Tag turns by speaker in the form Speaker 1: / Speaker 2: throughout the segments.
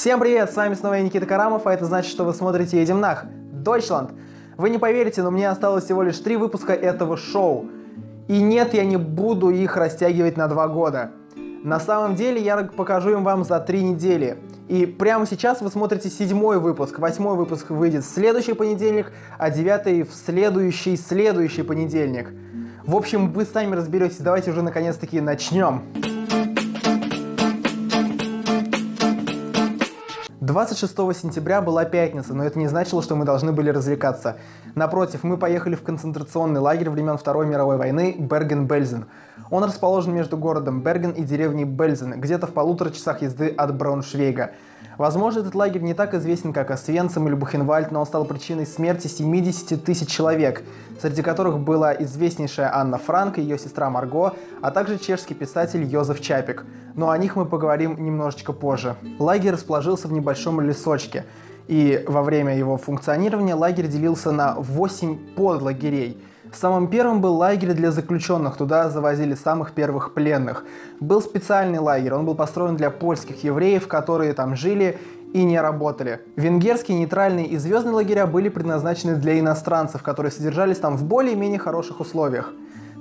Speaker 1: Всем привет, с вами снова я, Никита Карамов, а это значит, что вы смотрите «Едем нах» Deutschland. Вы не поверите, но мне осталось всего лишь три выпуска этого шоу. И нет, я не буду их растягивать на два года. На самом деле я покажу им вам за три недели. И прямо сейчас вы смотрите седьмой выпуск. Восьмой выпуск выйдет в следующий понедельник, а девятый в следующий следующий понедельник. В общем, вы сами разберетесь. Давайте уже наконец-таки начнем. 26 сентября была пятница, но это не значило, что мы должны были развлекаться. Напротив, мы поехали в концентрационный лагерь времен Второй мировой войны Берген-Бельзен. Он расположен между городом Берген и деревней Бельзен, где-то в полутора часах езды от Брауншвейга. Возможно, этот лагерь не так известен, как Освенцим или Бухенвальд, но он стал причиной смерти 70 тысяч человек, среди которых была известнейшая Анна Франк и ее сестра Марго, а также чешский писатель Йозеф Чапик. Но о них мы поговорим немножечко позже. Лагерь расположился в небольшом лесочке, и во время его функционирования лагерь делился на 8 подлагерей – Самым первым был лагерь для заключенных, туда завозили самых первых пленных. Был специальный лагерь, он был построен для польских евреев, которые там жили и не работали. Венгерские, нейтральные и звездные лагеря были предназначены для иностранцев, которые содержались там в более-менее хороших условиях.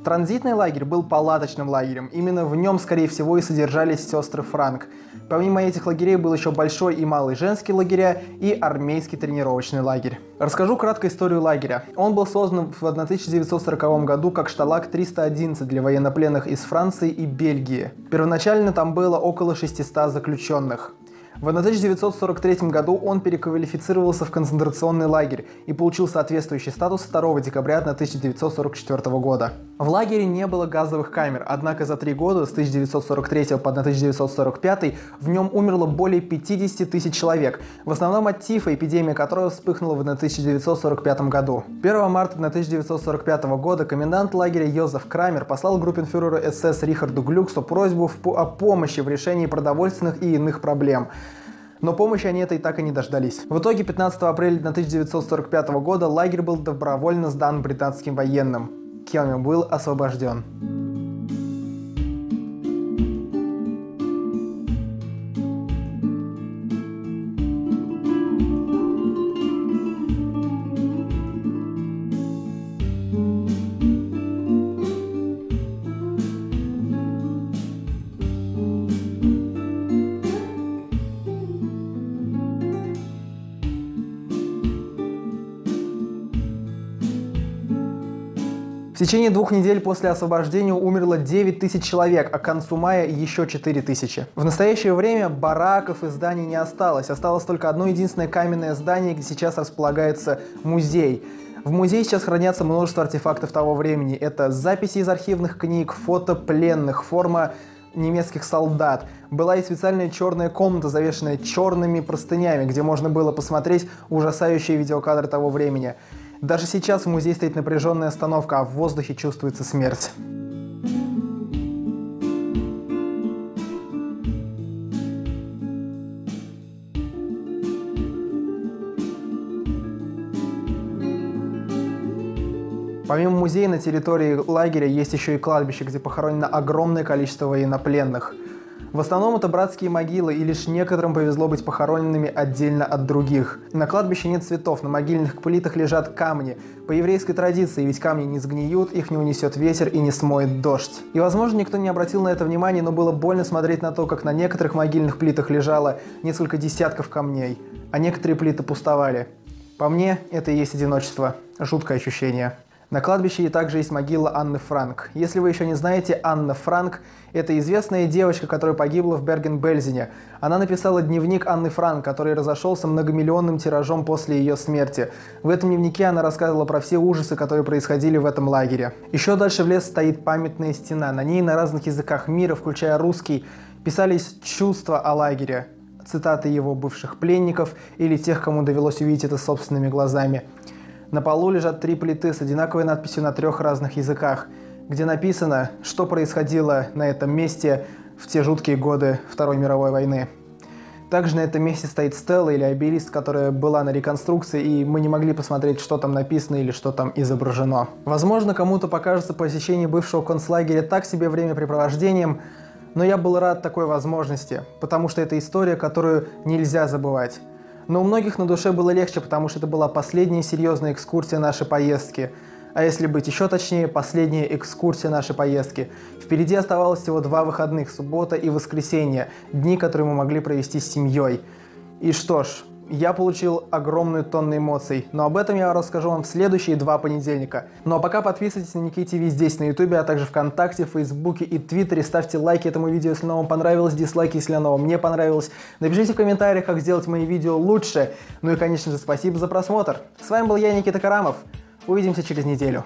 Speaker 1: Транзитный лагерь был палаточным лагерем. Именно в нем, скорее всего, и содержались сестры Франк. Помимо этих лагерей был еще большой и малый женский лагеря и армейский тренировочный лагерь. Расскажу кратко историю лагеря. Он был создан в 1940 году как шталак 311 для военнопленных из Франции и Бельгии. Первоначально там было около 600 заключенных. В 1943 году он переквалифицировался в концентрационный лагерь и получил соответствующий статус 2 декабря 1944 года. В лагере не было газовых камер, однако за три года, с 1943 по 1945, в нем умерло более 50 тысяч человек, в основном от тифа, эпидемия которой вспыхнула в 1945 году. 1 марта 1945 года комендант лагеря Йозеф Крамер послал группенфюреру СС Рихарду Глюксу просьбу о помощи в решении продовольственных и иных проблем – но помощи они этой так и не дождались. В итоге 15 апреля 1945 года лагерь был добровольно сдан британским военным. Келми был освобожден. В течение двух недель после освобождения умерло 9 тысяч человек, а к концу мая еще 4 тысячи. В настоящее время бараков и зданий не осталось. Осталось только одно единственное каменное здание, где сейчас располагается музей. В музее сейчас хранятся множество артефактов того времени. Это записи из архивных книг, фото пленных, форма немецких солдат. Была и специальная черная комната, завешенная черными простынями, где можно было посмотреть ужасающие видеокадры того времени. Даже сейчас в музее стоит напряженная остановка, а в воздухе чувствуется смерть. Помимо музея на территории лагеря есть еще и кладбище, где похоронено огромное количество военнопленных – в основном это братские могилы, и лишь некоторым повезло быть похороненными отдельно от других. На кладбище нет цветов, на могильных плитах лежат камни. По еврейской традиции, ведь камни не сгниют, их не унесет ветер и не смоет дождь. И возможно никто не обратил на это внимания, но было больно смотреть на то, как на некоторых могильных плитах лежало несколько десятков камней, а некоторые плиты пустовали. По мне, это и есть одиночество. Жуткое ощущение. На кладбище также есть могила Анны Франк. Если вы еще не знаете, Анна Франк – это известная девочка, которая погибла в Берген-Бельзене. Она написала дневник Анны Франк, который разошелся многомиллионным тиражом после ее смерти. В этом дневнике она рассказывала про все ужасы, которые происходили в этом лагере. Еще дальше в лес стоит памятная стена. На ней на разных языках мира, включая русский, писались чувства о лагере, цитаты его бывших пленников или тех, кому довелось увидеть это собственными глазами. На полу лежат три плиты с одинаковой надписью на трех разных языках, где написано, что происходило на этом месте в те жуткие годы Второй мировой войны. Также на этом месте стоит стела или обелиск, которая была на реконструкции, и мы не могли посмотреть, что там написано или что там изображено. Возможно, кому-то покажется посещение бывшего концлагеря так себе времяпрепровождением, но я был рад такой возможности, потому что это история, которую нельзя забывать. Но у многих на душе было легче, потому что это была последняя серьезная экскурсия нашей поездки – а если быть еще точнее, последняя экскурсия нашей поездки. Впереди оставалось всего два выходных, суббота и воскресенье, дни, которые мы могли провести с семьей. И что ж, я получил огромную тонну эмоций, но об этом я расскажу вам в следующие два понедельника. Ну а пока подписывайтесь на Никей ТВ здесь на Ютубе, а также ВКонтакте, Фейсбуке и Твиттере. Ставьте лайки этому видео, если оно вам понравилось, дизлайки, если оно мне понравилось. Напишите в комментариях, как сделать мои видео лучше. Ну и, конечно же, спасибо за просмотр. С вами был я, Никита Карамов. Увидимся через неделю.